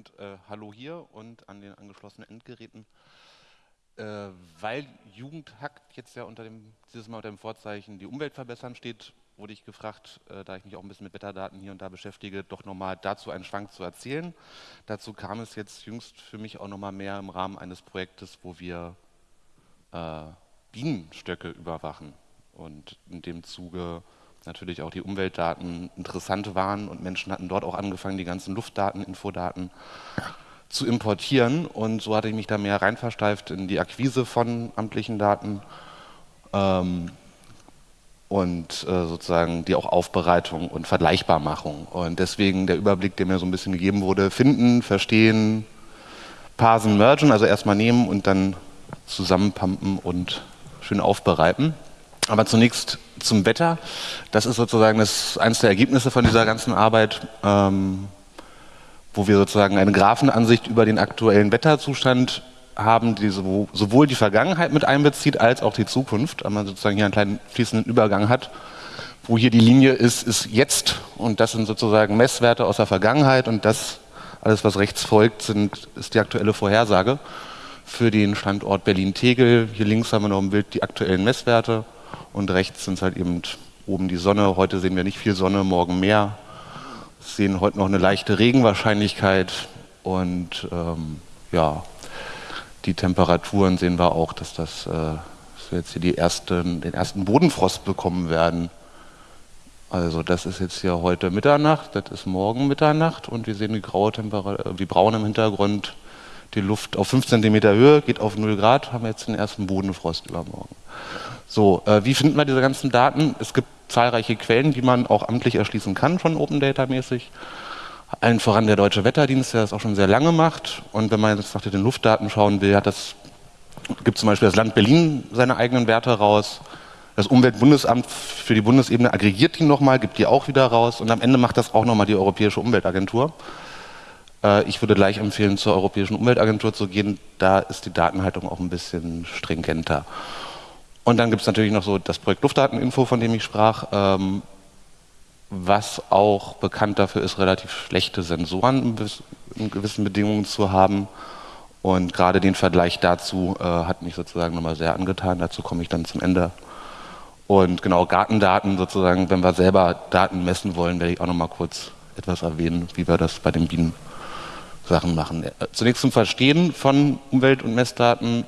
und äh, Hallo hier und an den angeschlossenen Endgeräten. Äh, weil Jugendhackt jetzt ja unter dem, dieses Mal unter dem Vorzeichen die Umwelt verbessern steht, wurde ich gefragt, äh, da ich mich auch ein bisschen mit Wetterdaten hier und da beschäftige, doch nochmal dazu einen Schwank zu erzählen. Dazu kam es jetzt jüngst für mich auch nochmal mehr im Rahmen eines Projektes, wo wir äh, Bienenstöcke überwachen und in dem Zuge natürlich auch die Umweltdaten interessant waren und Menschen hatten dort auch angefangen, die ganzen Luftdaten, Infodaten zu importieren und so hatte ich mich da mehr reinversteift in die Akquise von amtlichen Daten ähm, und äh, sozusagen die auch Aufbereitung und Vergleichbarmachung und deswegen der Überblick, der mir so ein bisschen gegeben wurde, finden, verstehen, parsen, mergen, also erstmal nehmen und dann zusammenpumpen und schön aufbereiten. Aber zunächst zum Wetter. Das ist sozusagen das, eines der Ergebnisse von dieser ganzen Arbeit, ähm, wo wir sozusagen eine Graphenansicht über den aktuellen Wetterzustand haben, die sowohl die Vergangenheit mit einbezieht, als auch die Zukunft. Aber man sozusagen hier einen kleinen fließenden Übergang hat. Wo hier die Linie ist, ist jetzt. Und das sind sozusagen Messwerte aus der Vergangenheit. Und das, alles was rechts folgt, sind, ist die aktuelle Vorhersage für den Standort Berlin-Tegel. Hier links haben wir noch im Bild die aktuellen Messwerte und rechts sind halt eben oben die Sonne. Heute sehen wir nicht viel Sonne, morgen mehr. Wir sehen heute noch eine leichte Regenwahrscheinlichkeit und ähm, ja, die Temperaturen sehen wir auch, dass, das, äh, dass wir jetzt hier die ersten, den ersten Bodenfrost bekommen werden. Also das ist jetzt hier heute Mitternacht, das ist morgen Mitternacht und wir sehen die graue Temperatur, wie braun im Hintergrund die Luft auf 5 cm Höhe, geht auf 0 Grad, haben wir jetzt den ersten Bodenfrost übermorgen. So, äh, wie finden wir diese ganzen Daten? Es gibt zahlreiche Quellen, die man auch amtlich erschließen kann, schon Open Data mäßig. Allen voran der Deutsche Wetterdienst, der das auch schon sehr lange macht. Und wenn man jetzt nach den Luftdaten schauen will, hat das, gibt zum Beispiel das Land Berlin seine eigenen Werte raus. Das Umweltbundesamt für die Bundesebene aggregiert die nochmal, gibt die auch wieder raus. Und am Ende macht das auch nochmal die Europäische Umweltagentur. Äh, ich würde gleich empfehlen, zur Europäischen Umweltagentur zu gehen. Da ist die Datenhaltung auch ein bisschen stringenter. Und dann gibt es natürlich noch so das Projekt Luftdateninfo, von dem ich sprach, ähm, was auch bekannt dafür ist, relativ schlechte Sensoren in gewissen Bedingungen zu haben. Und gerade den Vergleich dazu äh, hat mich sozusagen nochmal sehr angetan. Dazu komme ich dann zum Ende. Und genau, Gartendaten sozusagen, wenn wir selber Daten messen wollen, werde ich auch nochmal kurz etwas erwähnen, wie wir das bei den Bienen Sachen machen. Äh, zunächst zum Verstehen von Umwelt- und Messdaten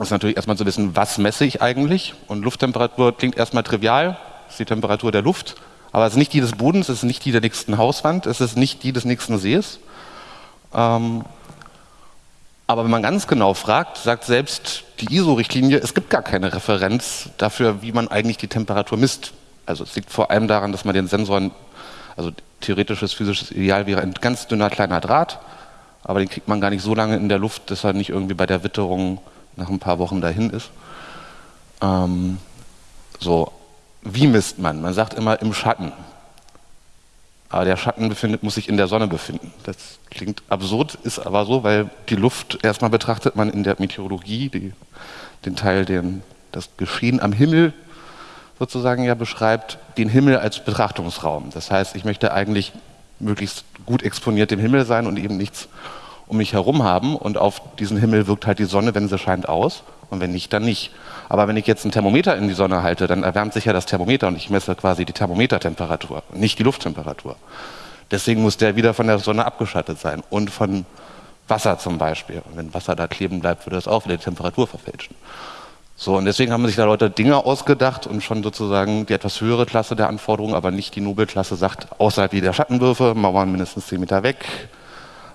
ist natürlich erstmal zu wissen, was messe ich eigentlich? Und Lufttemperatur klingt erstmal trivial, ist die Temperatur der Luft, aber es ist nicht die des Bodens, es ist nicht die der nächsten Hauswand, es ist nicht die des nächsten Sees. Ähm, aber wenn man ganz genau fragt, sagt selbst die ISO-Richtlinie, es gibt gar keine Referenz dafür, wie man eigentlich die Temperatur misst. Also es liegt vor allem daran, dass man den Sensoren, also theoretisches physisches Ideal wäre ein ganz dünner kleiner Draht, aber den kriegt man gar nicht so lange in der Luft, dass er nicht irgendwie bei der Witterung nach ein paar Wochen dahin ist. Ähm, so, wie misst man? Man sagt immer im Schatten. Aber der Schatten befindet, muss sich in der Sonne befinden. Das klingt absurd, ist aber so, weil die Luft erstmal betrachtet man in der Meteorologie, die, den Teil, den das Geschehen am Himmel sozusagen ja beschreibt, den Himmel als Betrachtungsraum. Das heißt, ich möchte eigentlich möglichst gut exponiert dem Himmel sein und eben nichts um mich herum haben. Und auf diesen Himmel wirkt halt die Sonne, wenn sie scheint, aus. Und wenn nicht, dann nicht. Aber wenn ich jetzt ein Thermometer in die Sonne halte, dann erwärmt sich ja das Thermometer und ich messe quasi die Thermometertemperatur, nicht die Lufttemperatur. Deswegen muss der wieder von der Sonne abgeschattet sein und von Wasser zum Beispiel. Und wenn Wasser da kleben bleibt, würde das auch wieder die Temperatur verfälschen. So, und deswegen haben sich da Leute Dinge ausgedacht und schon sozusagen die etwas höhere Klasse der Anforderungen, aber nicht die Nobelklasse sagt, außerhalb der Schattenwürfe, Mauern mindestens 10 Meter weg,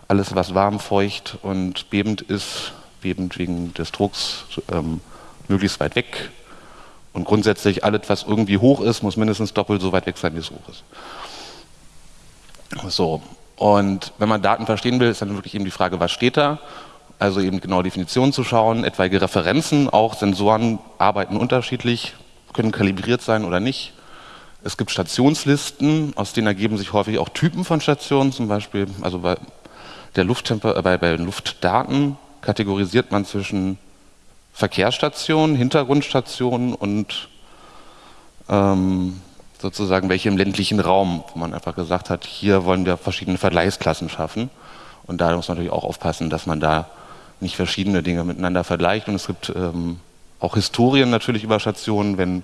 alles was warm, feucht und bebend ist, bebend wegen des Drucks, ähm, möglichst weit weg. Und grundsätzlich alles, was irgendwie hoch ist, muss mindestens doppelt so weit weg sein, wie es hoch ist. So, und wenn man Daten verstehen will, ist dann wirklich eben die Frage, was steht da? Also eben genau Definitionen zu schauen, etwaige Referenzen, auch Sensoren arbeiten unterschiedlich, können kalibriert sein oder nicht. Es gibt Stationslisten, aus denen ergeben sich häufig auch Typen von Stationen, zum Beispiel, also bei, der Lufttemper äh, bei, bei Luftdaten kategorisiert man zwischen Verkehrsstationen, Hintergrundstationen und ähm, sozusagen welche im ländlichen Raum, wo man einfach gesagt hat, hier wollen wir verschiedene Vergleichsklassen schaffen. Und da muss man natürlich auch aufpassen, dass man da nicht verschiedene Dinge miteinander vergleicht. Und es gibt ähm, auch Historien natürlich über Stationen, wenn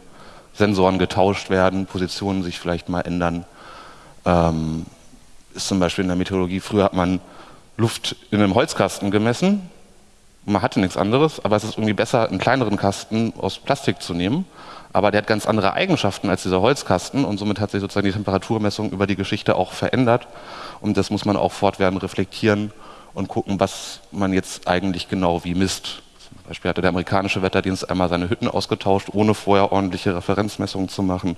Sensoren getauscht werden, Positionen sich vielleicht mal ändern. Ähm, ist zum Beispiel in der Meteorologie, früher hat man Luft in einem Holzkasten gemessen. Man hatte nichts anderes, aber es ist irgendwie besser, einen kleineren Kasten aus Plastik zu nehmen. Aber der hat ganz andere Eigenschaften als dieser Holzkasten und somit hat sich sozusagen die Temperaturmessung über die Geschichte auch verändert. Und das muss man auch fortwährend reflektieren und gucken, was man jetzt eigentlich genau wie misst. Zum Beispiel hatte der amerikanische Wetterdienst einmal seine Hütten ausgetauscht, ohne vorher ordentliche Referenzmessungen zu machen.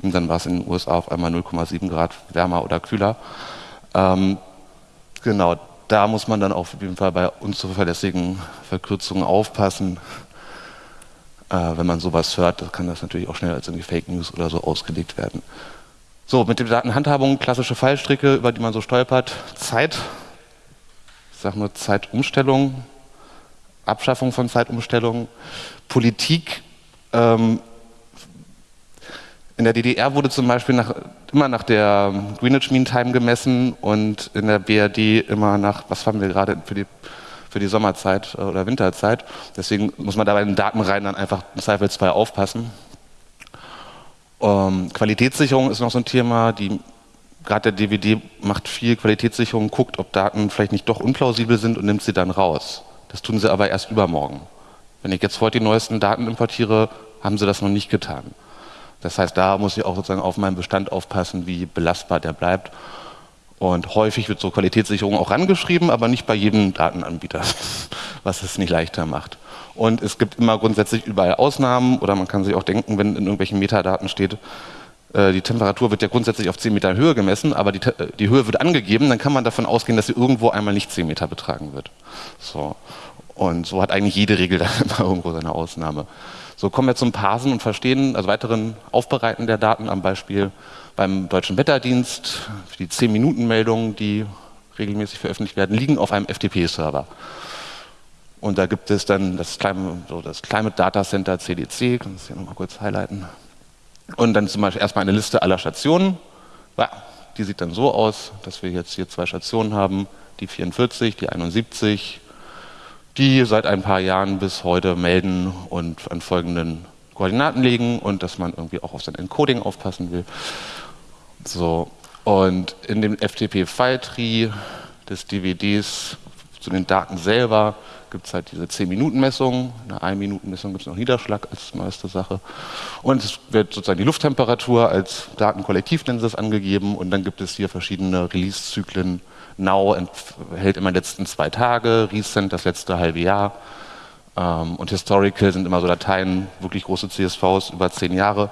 Und dann war es in den USA auf einmal 0,7 Grad wärmer oder kühler. Ähm, genau, da muss man dann auf jeden Fall bei unzuverlässigen Verkürzungen aufpassen. Äh, wenn man sowas hört, kann das natürlich auch schnell als irgendwie Fake News oder so ausgelegt werden. So, mit der Datenhandhabung, klassische Fallstricke, über die man so stolpert. Zeit, ich sage nur Zeitumstellung, Abschaffung von Zeitumstellung. Politik, ähm, in der DDR wurde zum Beispiel nach, immer nach der Greenwich Mean Time gemessen und in der BRD immer nach, was haben wir gerade für die, für die Sommerzeit äh, oder Winterzeit. Deswegen muss man da bei den Datenreihen dann einfach im Zweifelsfall aufpassen. Ähm, Qualitätssicherung ist noch so ein Thema. Die, gerade der DVD macht viel Qualitätssicherung, guckt, ob Daten vielleicht nicht doch unplausibel sind und nimmt sie dann raus. Das tun sie aber erst übermorgen. Wenn ich jetzt heute die neuesten Daten importiere, haben sie das noch nicht getan. Das heißt, da muss ich auch sozusagen auf meinen Bestand aufpassen, wie belastbar der bleibt. Und häufig wird so Qualitätssicherung auch rangeschrieben, aber nicht bei jedem Datenanbieter, was es nicht leichter macht. Und es gibt immer grundsätzlich überall Ausnahmen oder man kann sich auch denken, wenn in irgendwelchen Metadaten steht, die Temperatur wird ja grundsätzlich auf 10 Meter Höhe gemessen, aber die, die, Höhe wird angegeben, dann kann man davon ausgehen, dass sie irgendwo einmal nicht 10 Meter betragen wird. So. Und so hat eigentlich jede Regel dann immer irgendwo seine Ausnahme. So kommen wir zum Parsen und Verstehen, also weiteren Aufbereiten der Daten am Beispiel beim Deutschen Wetterdienst. Die 10-Minuten-Meldungen, die regelmäßig veröffentlicht werden, liegen auf einem FTP-Server. Und da gibt es dann das, Climate, so das Climate Data Center CDC, kann das hier nochmal kurz highlighten. Und dann zum Beispiel erstmal eine Liste aller Stationen. Ja, die sieht dann so aus, dass wir jetzt hier zwei Stationen haben, die 44, die 71, die seit ein paar Jahren bis heute melden und an folgenden Koordinaten legen und dass man irgendwie auch auf sein Encoding aufpassen will. So, und in dem FTP-File-Tree des DVDs zu den Daten selber gibt es halt diese 10-Minuten-Messung. In der 1-Minuten-Messung gibt es noch Niederschlag als neueste Sache. Und es wird sozusagen die Lufttemperatur als Datenkollektiv, nennen sie es, angegeben. Und dann gibt es hier verschiedene Release-Zyklen, Now hält immer die letzten zwei Tage, Recent das letzte halbe Jahr. Ähm, und Historical sind immer so Dateien, wirklich große CSVs über zehn Jahre.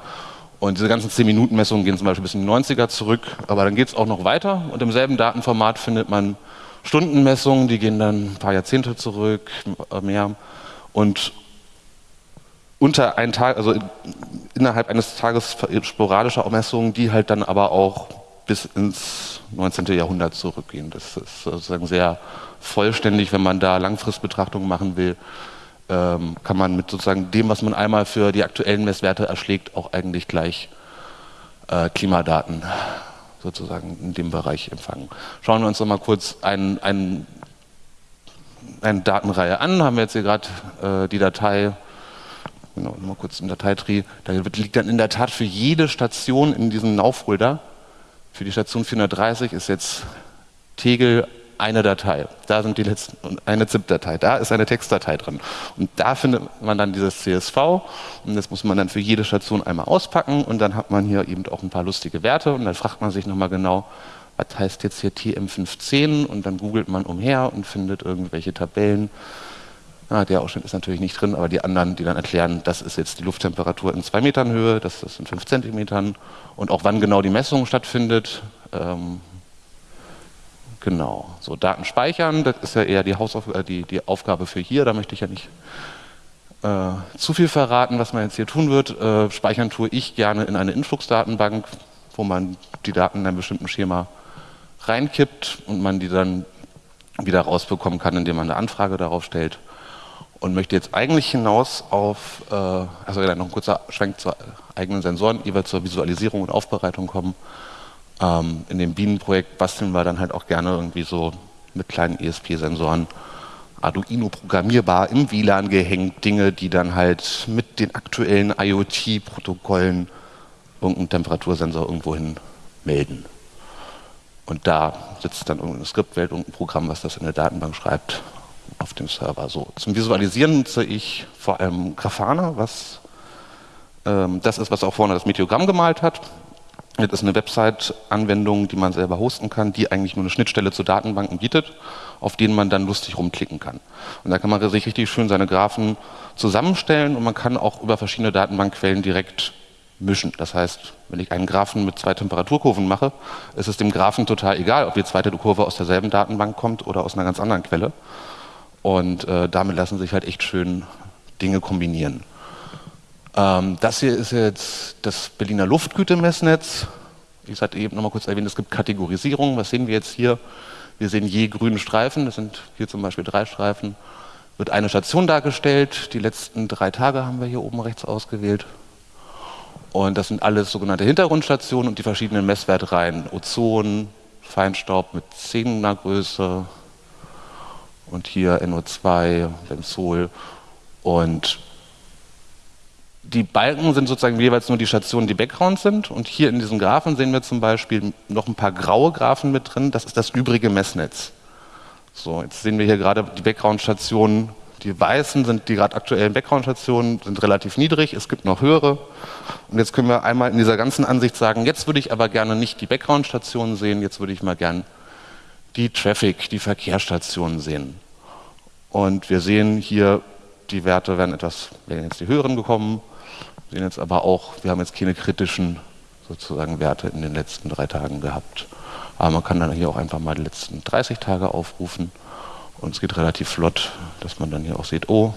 Und diese ganzen 10-Minuten-Messungen gehen zum Beispiel bis in die 90er zurück, aber dann geht es auch noch weiter und im selben Datenformat findet man Stundenmessungen, die gehen dann ein paar Jahrzehnte zurück, äh, mehr. Und unter einen Tag, also innerhalb eines Tages sporadische Messungen, die halt dann aber auch bis ins 19. Jahrhundert zurückgehen. Das ist sozusagen sehr vollständig, wenn man da Langfristbetrachtungen machen will, ähm, kann man mit sozusagen dem, was man einmal für die aktuellen Messwerte erschlägt, auch eigentlich gleich äh, Klimadaten sozusagen in dem Bereich empfangen. Schauen wir uns noch mal kurz ein, ein, eine Datenreihe an. Haben wir jetzt hier gerade äh, die Datei, genau, mal kurz im Dateitree, da liegt dann in der Tat für jede Station in diesem Now-Folder für die Station 430 ist jetzt Tegel eine Datei. Da sind die letzten, eine ZIP-Datei, da ist eine Textdatei drin. Und da findet man dann dieses CSV und das muss man dann für jede Station einmal auspacken und dann hat man hier eben auch ein paar lustige Werte und dann fragt man sich nochmal genau, was heißt jetzt hier TM510 und dann googelt man umher und findet irgendwelche Tabellen. Ah, der Ausschnitt ist natürlich nicht drin, aber die anderen, die dann erklären, das ist jetzt die Lufttemperatur in zwei Metern Höhe, das ist in fünf Zentimetern und auch wann genau die Messung stattfindet. Ähm, genau, so Daten speichern, das ist ja eher die, Hausauf äh, die, die Aufgabe für hier, da möchte ich ja nicht äh, zu viel verraten, was man jetzt hier tun wird. Äh, speichern tue ich gerne in eine Influx-Datenbank, wo man die Daten in einem bestimmten Schema reinkippt und man die dann wieder rausbekommen kann, indem man eine Anfrage darauf stellt und möchte jetzt eigentlich hinaus auf, äh, also noch ein kurzer Schwenk zu eigenen Sensoren, jeweils zur Visualisierung und Aufbereitung kommen. Ähm, in dem Bienenprojekt basteln wir dann halt auch gerne irgendwie so mit kleinen ESP-Sensoren Arduino programmierbar im WLAN gehängt, Dinge, die dann halt mit den aktuellen IoT-Protokollen irgendeinen Temperatursensor irgendwohin melden. Und da sitzt dann irgendeine Skriptwelt, irgendein Programm, was das in der Datenbank schreibt, auf dem Server. So, zum Visualisieren nutze ich vor allem Grafana, was ähm, das ist, was auch vorne das Meteogramm gemalt hat. Das ist eine Website-Anwendung, die man selber hosten kann, die eigentlich nur eine Schnittstelle zu Datenbanken bietet, auf denen man dann lustig rumklicken kann. Und da kann man sich richtig schön seine Graphen zusammenstellen und man kann auch über verschiedene Datenbankquellen direkt mischen. Das heißt, wenn ich einen Graphen mit zwei Temperaturkurven mache, ist es dem Graphen total egal, ob die zweite Kurve aus derselben Datenbank kommt oder aus einer ganz anderen Quelle. Und äh, damit lassen sich halt echt schön Dinge kombinieren. Ähm, das hier ist jetzt das Berliner Luftgütemessnetz. Ich hatte eben noch mal kurz erwähnt, es gibt Kategorisierung. Was sehen wir jetzt hier? Wir sehen je grünen Streifen, das sind hier zum Beispiel drei Streifen. Wird eine Station dargestellt, die letzten drei Tage haben wir hier oben rechts ausgewählt. Und das sind alles sogenannte Hintergrundstationen und die verschiedenen Messwertreihen. Ozon, Feinstaub mit 10er Größe und hier NO2, Benzol und die Balken sind sozusagen jeweils nur die Stationen, die Background sind. Und hier in diesen Graphen sehen wir zum Beispiel noch ein paar graue Graphen mit drin. Das ist das übrige Messnetz. So, jetzt sehen wir hier gerade die Background-Stationen. Die weißen sind die gerade aktuellen Background-Stationen, sind relativ niedrig. Es gibt noch höhere. Und jetzt können wir einmal in dieser ganzen Ansicht sagen, jetzt würde ich aber gerne nicht die Background-Stationen sehen, jetzt würde ich mal gern die Traffic, die Verkehrsstationen sehen. Und wir sehen hier, die Werte werden etwas, werden jetzt die höheren gekommen, sehen jetzt aber auch, wir haben jetzt keine kritischen sozusagen Werte in den letzten drei Tagen gehabt. Aber man kann dann hier auch einfach mal die letzten 30 Tage aufrufen und es geht relativ flott, dass man dann hier auch sieht, oh,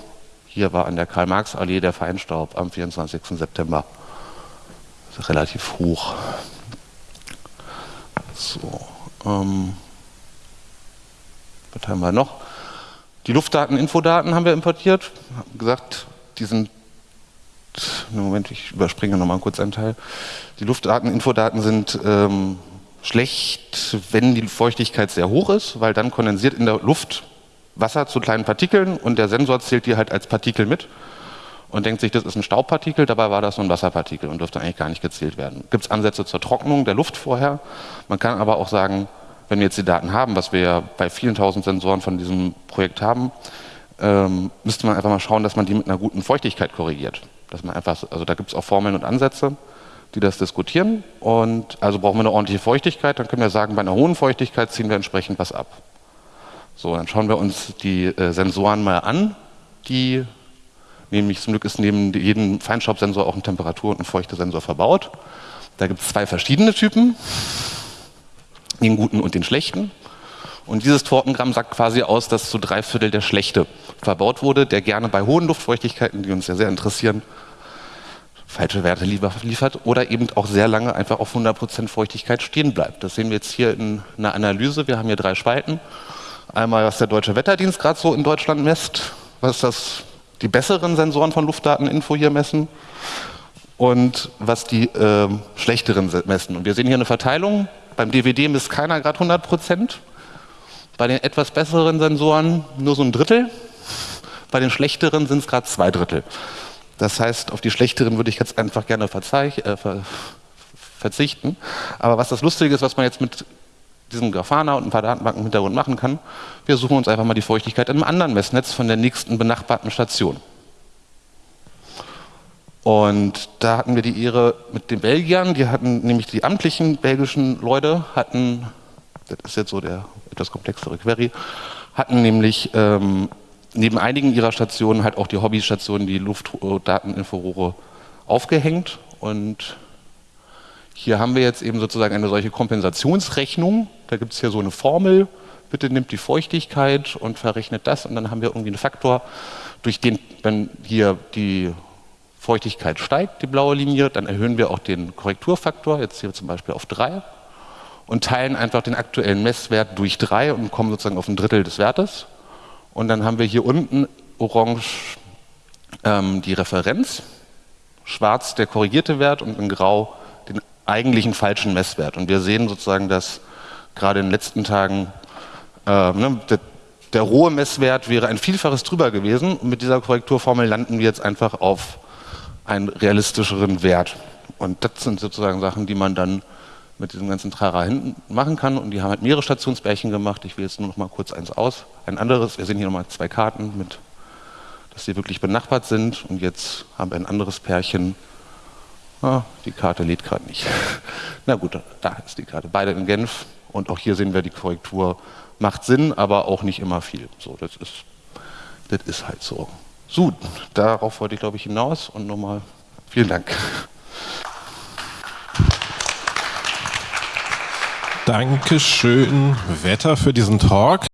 hier war an der Karl-Marx-Allee der Feinstaub am 24. September. Relativ hoch. So, ähm, was haben wir noch? Die Luftdaten, Infodaten haben wir importiert. Haben gesagt, die sind Moment, ich überspringe nochmal kurz einen Teil. Die Luftdaten, Infodaten sind ähm, schlecht, wenn die Feuchtigkeit sehr hoch ist, weil dann kondensiert in der Luft Wasser zu kleinen Partikeln und der Sensor zählt die halt als Partikel mit und denkt sich, das ist ein Staubpartikel, dabei war das nur ein Wasserpartikel und dürfte eigentlich gar nicht gezählt werden. Gibt es Ansätze zur Trocknung der Luft vorher? Man kann aber auch sagen, wenn wir jetzt die Daten haben, was wir ja bei vielen tausend Sensoren von diesem Projekt haben, ähm, müsste man einfach mal schauen, dass man die mit einer guten Feuchtigkeit korrigiert. Dass man einfach, also da gibt es auch Formeln und Ansätze, die das diskutieren. Und also brauchen wir eine ordentliche Feuchtigkeit, dann können wir sagen, bei einer hohen Feuchtigkeit ziehen wir entsprechend was ab. So, dann schauen wir uns die äh, Sensoren mal an, die nämlich zum Glück ist neben jedem Feinstaubsensor auch ein Temperatur- und ein Feuchtesensor verbaut. Da gibt es zwei verschiedene Typen, den guten und den schlechten. Und dieses Tortengramm sagt quasi aus, dass zu drei Viertel der schlechte verbaut wurde, der gerne bei hohen Luftfeuchtigkeiten, die uns ja sehr interessieren, falsche Werte liefert oder eben auch sehr lange einfach auf 100% Feuchtigkeit stehen bleibt. Das sehen wir jetzt hier in einer Analyse. Wir haben hier drei Spalten. Einmal, was der Deutsche Wetterdienst gerade so in Deutschland messt, was das die besseren Sensoren von Luftdateninfo hier messen und was die äh, schlechteren messen. Und wir sehen hier eine Verteilung. Beim DVD misst keiner gerade 100 Prozent. Bei den etwas besseren Sensoren nur so ein Drittel. Bei den schlechteren sind es gerade zwei Drittel. Das heißt, auf die schlechteren würde ich jetzt einfach gerne äh, ver verzichten. Aber was das Lustige ist, was man jetzt mit diesem Grafana und ein paar Datenbanken im Hintergrund machen kann, wir suchen uns einfach mal die Feuchtigkeit in einem anderen Messnetz von der nächsten benachbarten Station. Und da hatten wir die Ehre mit den Belgiern, die hatten nämlich die amtlichen belgischen Leute, hatten, das ist jetzt so der etwas komplexere Query, hatten nämlich ähm, neben einigen ihrer Stationen halt auch die Hobbystationen, die Luftdateninforohre aufgehängt. Und hier haben wir jetzt eben sozusagen eine solche Kompensationsrechnung. Da gibt es hier so eine Formel. Bitte nimmt die Feuchtigkeit und verrechnet das. Und dann haben wir irgendwie einen Faktor, durch den, wenn hier die Feuchtigkeit steigt, die blaue Linie, dann erhöhen wir auch den Korrekturfaktor, jetzt hier zum Beispiel auf 3 und teilen einfach den aktuellen Messwert durch 3 und kommen sozusagen auf ein Drittel des Wertes. Und dann haben wir hier unten orange ähm, die Referenz, schwarz der korrigierte Wert und in grau den eigentlichen falschen Messwert. Und wir sehen sozusagen, dass gerade in den letzten Tagen Äh, ne, der, der rohe Messwert wäre ein Vielfaches drüber gewesen. Und mit dieser Korrekturformel landen wir jetzt einfach auf einen realistischeren Wert. Und das sind sozusagen Sachen, die man dann mit diesem ganzen Trara hinten machen kann. Und die haben halt mehrere Stationsbärchen gemacht. Ich wähle jetzt nur noch mal kurz eins aus. Ein anderes, wir sehen hier nochmal zwei Karten, mit, dass sie wirklich benachbart sind. Und jetzt haben wir ein anderes Pärchen. Ah, die Karte lädt gerade nicht. Na gut, da ist die Karte. Beide in Genf. Und auch hier sehen wir, die Korrektur macht Sinn, aber auch nicht immer viel. So, das ist, das ist halt so. So, darauf wollte ich, glaube ich, hinaus. Und nochmal vielen Dank. Dankeschön, Wetter, für diesen Talk.